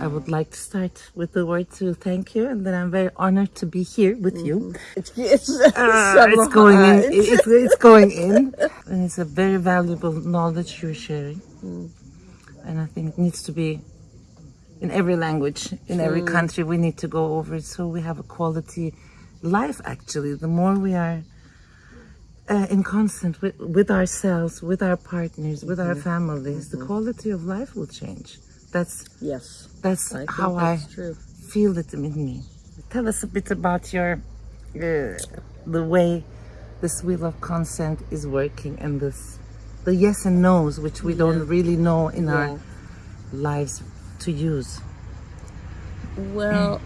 I would like to start with the word to thank you, and then I'm very honored to be here with you. It's it's, Ah, it's going in. It's, it's going in, and it's a very valuable knowledge you're sharing. Mm. And I think it needs to be in every language, in every mm. country. We need to go over it so we have a quality life. Actually, the more we are uh, in constant with, with ourselves, with our partners, with our families, the quality of life will change. That's Yes, that's I how that's I true. feel it in me. Tell us a bit about your uh, the way this wheel of consent is working and this the yes and no's which we don't really know in Yeah. our lives to use. Well,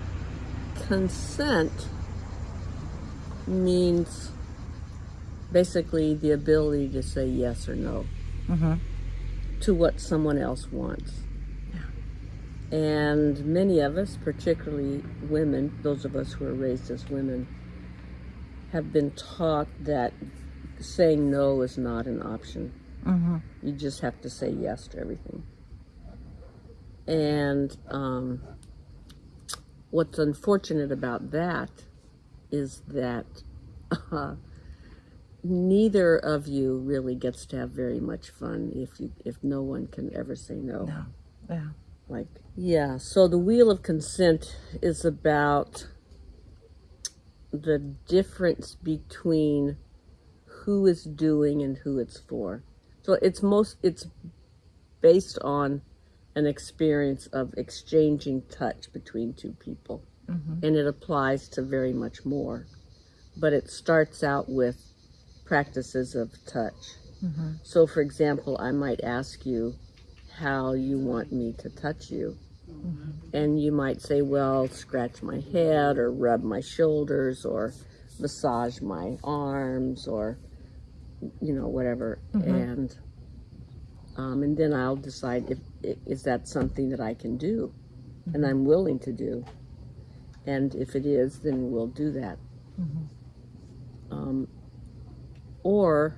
consent means basically the ability to say yes or no to what someone else wants. And many of us, particularly women, those of us who are raised as women, have been taught that saying no is not an option. You just have to say yes to everything. And um, what's unfortunate about that is that uh, neither of you really gets to have very much fun if you if no one can ever say no. No. Yeah. Like yeah, so the wheel of consent is about the difference between who is doing and who it's for. So it's most it's based on an experience of exchanging touch between two people. Mm-hmm. And it applies to very much more. But it starts out with practices of touch. Mm-hmm. So, for example, I might ask you how you want me to touch you. Mm-hmm. And you might say, well, scratch my head or rub my shoulders or massage my arms or, you know, whatever. Mm-hmm. And um, and then I'll decide if is that something that I can do and I'm willing to do. And if it is, then we'll do that. Um, or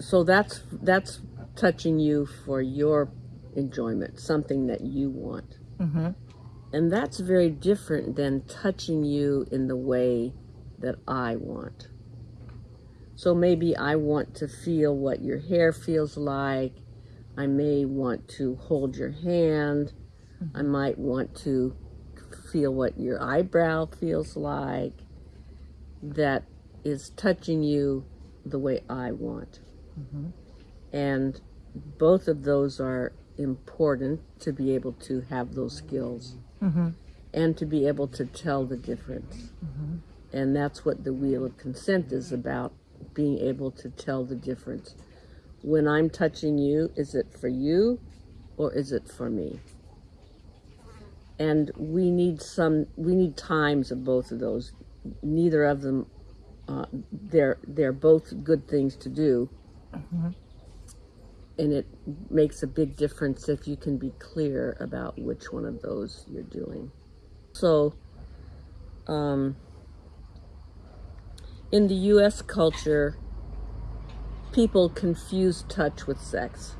so that's that's touching you for your enjoyment, something that you want. Mm-hmm. And that's very different than touching you in the way that I want. So maybe I want to feel what your hair feels like. I may want to hold your hand. I might want to feel what your eyebrow feels like. That is touching you the way I want. Mm-hmm. And both of those are important to be able to have those skills mm-hmm. and to be able to tell the difference. Mm-hmm. And that's what the wheel of consent is about being able to tell the difference. When I'm touching you, is it for you or is it for me? And we need some, we need times of both of those. Neither of them, uh, they're, they're both good things to do. And it makes a big difference if you can be clear about which one of those you're doing. So, um, in the US culture, people confuse touch with sex.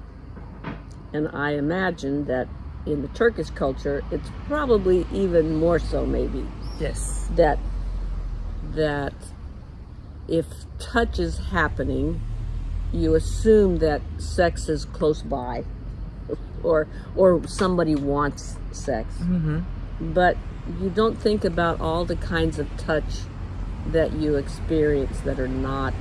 And I imagine that in the Turkish culture, it's probably even more so, maybe, Yes. that that if touch is happening, you assume that sex is close by, or or somebody wants sex. Mm-hmm. But you don't think about all the kinds of touch that you experience that are not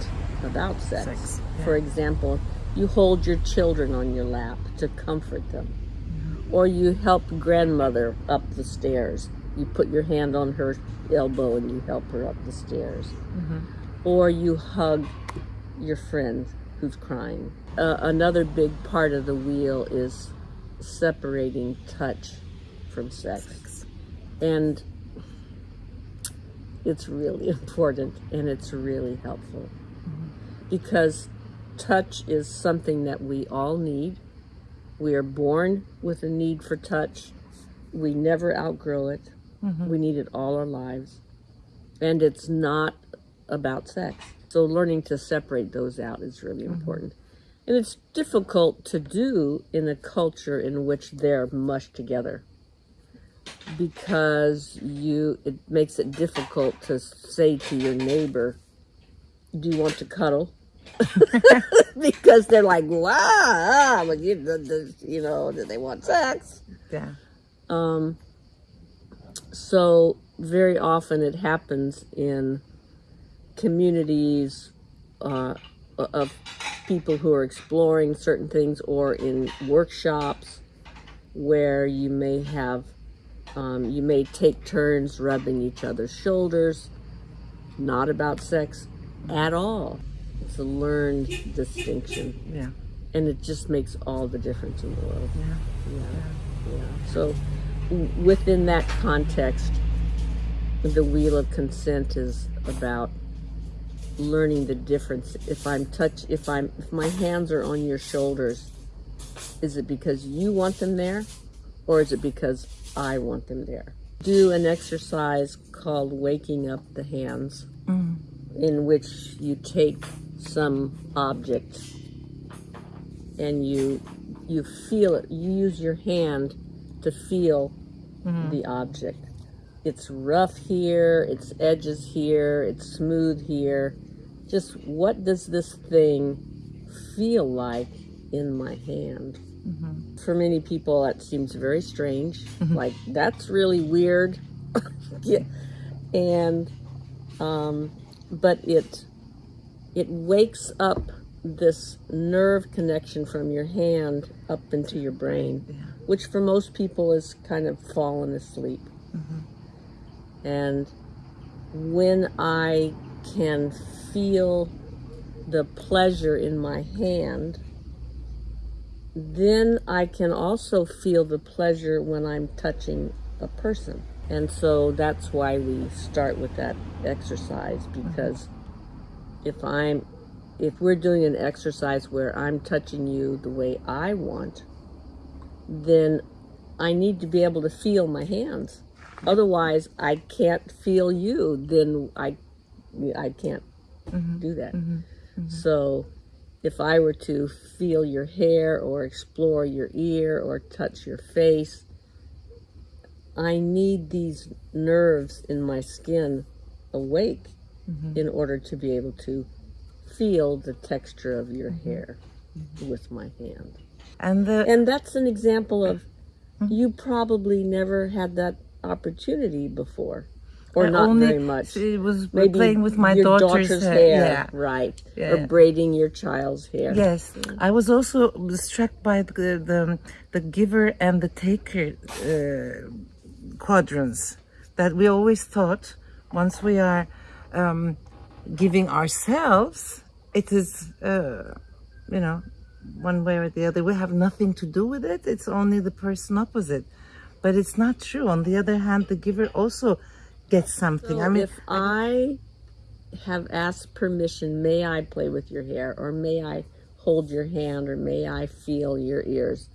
about sex. Sex, For example, you hold your children on your lap to comfort them, mm-hmm. or you help grandmother up the stairs. You put your hand on her elbow and you help her up the stairs, mm-hmm. Or you hug your friend who's crying. Uh, another big part of the wheel is separating touch from sex. And it's really important and it's really helpful because touch is something that we all need. We are born with a need for touch. We never outgrow it. We need it all our lives. And it's not about sex. So learning to separate those out is really important. And it's difficult to do in a culture in which they're mushed together because you it makes it difficult to say to your neighbor, "Do you want to cuddle?" because they're like, "Wow, but you, the, the, you know, do they want sex?" Yeah. Um, so very often it happens in communities uh, of people who are exploring certain things or in workshops where you may have um, you may take turns rubbing each other's shoulders not about sex at all it's a learned distinction Yeah. and it just makes all the difference in the world Yeah. yeah, yeah. So, w- within that context, the wheel of consent is about learning the difference. If I'm touch, if I'm, if my hands are on your shoulders, is it because you want them there, or is it because I want them there? Do an exercise called waking up the hands, Mm. in which you take some object and you you feel it you use your hand to feel the object it's rough here its edges here it's smooth here just what does this thing feel like in my hand mm-hmm. for many people that seems very strange mm-hmm. like that's really weird yeah. and um, but it it wakes up this nerve connection from your hand up into your brain, Yeah. which for most people is kind of fallen asleep. Mm-hmm. And when I can feel the pleasure in my hand, then I can also feel the pleasure when I'm touching a person. And so that's why we start with that exercise mm-hmm. because if I'm if we're doing an exercise where I'm touching you the way I want, then I need to be able to feel my hands. Otherwise, I can't feel you. Then I, I can't Mm-hmm. do that. Mm-hmm. Mm-hmm. So, if I were to feel your hair or explore your ear or touch your face, I need these nerves in my skin awake in order to be able to feel the texture of your hair with my hand. And the And that's an example of you probably never had that opportunity before, or I not only- very much. It was Maybe playing with my your daughter's, hair. Yeah. right? Yeah. Or braiding your child's hair. Yes, I was also struck by the the, the giver and the taker uh, quadrants that we always thought once we are um, giving ourselves, it is uh, you know one way or the other. We have nothing to do with it. It's only the person opposite, but it's not true. On the other hand, the giver also gets something. I mean, if I have asked permission, may I play with your hair, or may I hold your hand, or may I feel your ears?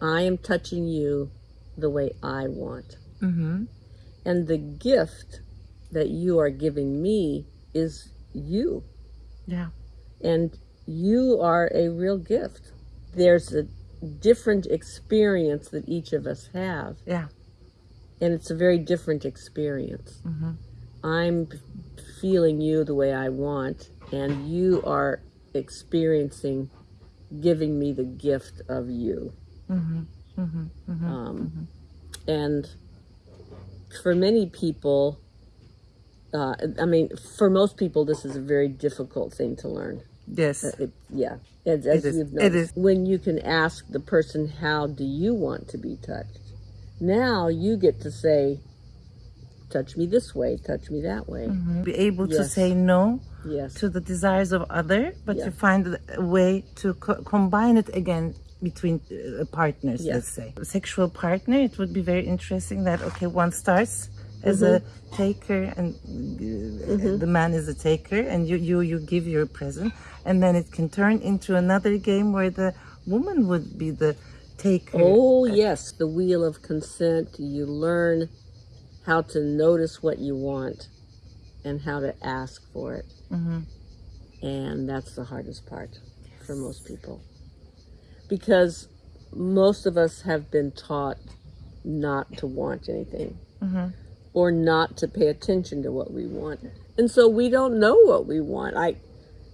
I am touching you the way I want. hmm And the gift that you are giving me is you. yeah, And you are a real gift. There's a different experience that each of us have, yeah, and it's a very different experience. hmm I'm feeling you the way I want, and you are experiencing giving me the gift of you. hmm hmm hmm Um, And for many people, uh, I mean, for most people, this is a very difficult thing to learn. yes, It, yeah, as, as It is. you've noticed. is. When you can ask the person, "How do you want to be touched?" Now you get to say, "Touch me this way. Touch me that way." be able to say no Yes. to the desires of other, but to find a way to co- combine it again between uh, partners. Yeah. Let's say sexual partner. It would be very interesting that okay, one starts as a Mm-hmm. taker and uh, the man is a taker, and you you you give your present, and then it can turn into another game where the woman would be the taker. Oh, yes, the wheel of consent. You learn how to notice what you want and how to ask for it. Mhm. And that's the hardest part for most people. Because most of us have been taught not to want anything or not to pay attention to what we want. And so we don't know what we want. I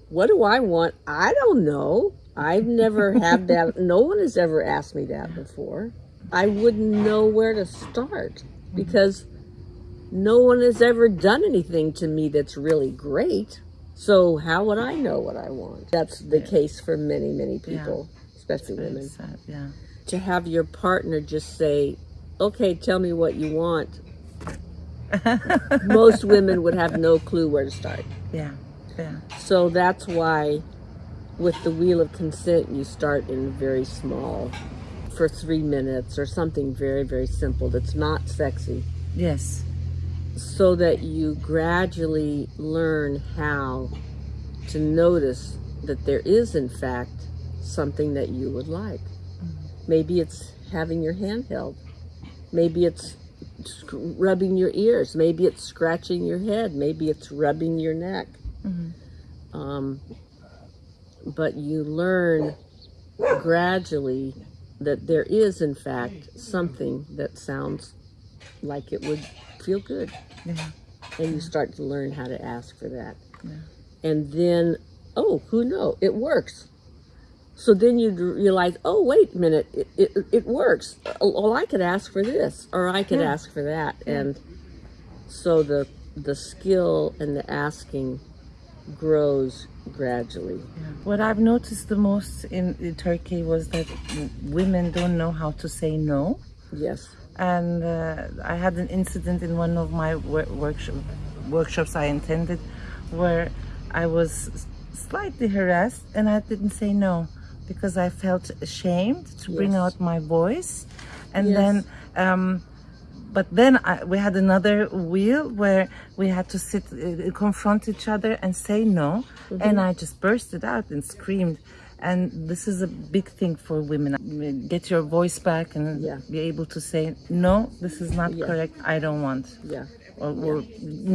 what do I want? I don't know. I've never had that. No one has ever asked me that before. I wouldn't know where to start because no one has ever done anything to me that's really great. So how would I know what I want? That's the case for many, many people, especially Very women. sad, yeah. To have your partner just say, "Okay, tell me what you want." Most women would have no clue where to start. Yeah, yeah. So that's why with the wheel of consent, you start in very small for three minutes or something very, very simple that's not sexy Yes. so that you gradually learn how to notice that there is, in fact, something that you would like. Maybe it's having your hand held. Maybe it's rubbing your ears. Maybe it's scratching your head. Maybe it's rubbing your neck. Um, but you learn gradually that there is, in fact, something that sounds like it would feel good. Yeah. And you start to learn how to ask for that. And then, oh, who know? It works. So then you realize, oh, wait a minute, it, it, it works. Oh, Well, I could ask for this, or I could Yeah. ask for that. And so the the skill and the asking grows gradually. What I've noticed the most in, in Turkey was that women don't know how to say no. Yes. And uh, I had an incident in one of my wor- workshop, workshops I attended where I was slightly harassed and I didn't say no because I felt ashamed to bring out my voice. And Yes. then, um, but then I, we had another wheel where we had to sit, uh, confront each other and say no. Mm-hmm. And I just bursted out and screamed. And this is a big thing for women. Get your voice back and Yeah. be able to say, no, this is not Yeah. correct. I don't want. Yeah. Or, or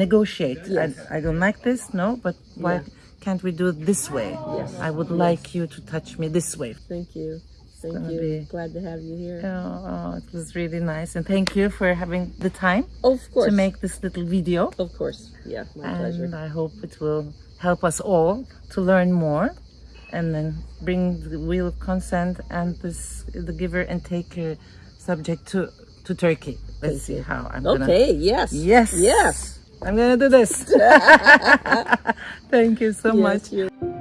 negotiate. Yes. I, I don't like this. No, but why Yeah. can't we do it this way? Yes. I would like you to touch me this way. Thank you. Thank you. be- Glad to have you here. Oh, oh, it was really nice. And thank you for having the time of course. to make this little video. Of course. Yeah, my pleasure. And I hope it will help us all to learn more and then bring the wheel of consent and this the giver and taker subject to to Turkey. Let's see how I'm gonna Okay, yes. Yes. Yes. I'm gonna do this. Thank you so Yes, much. you're-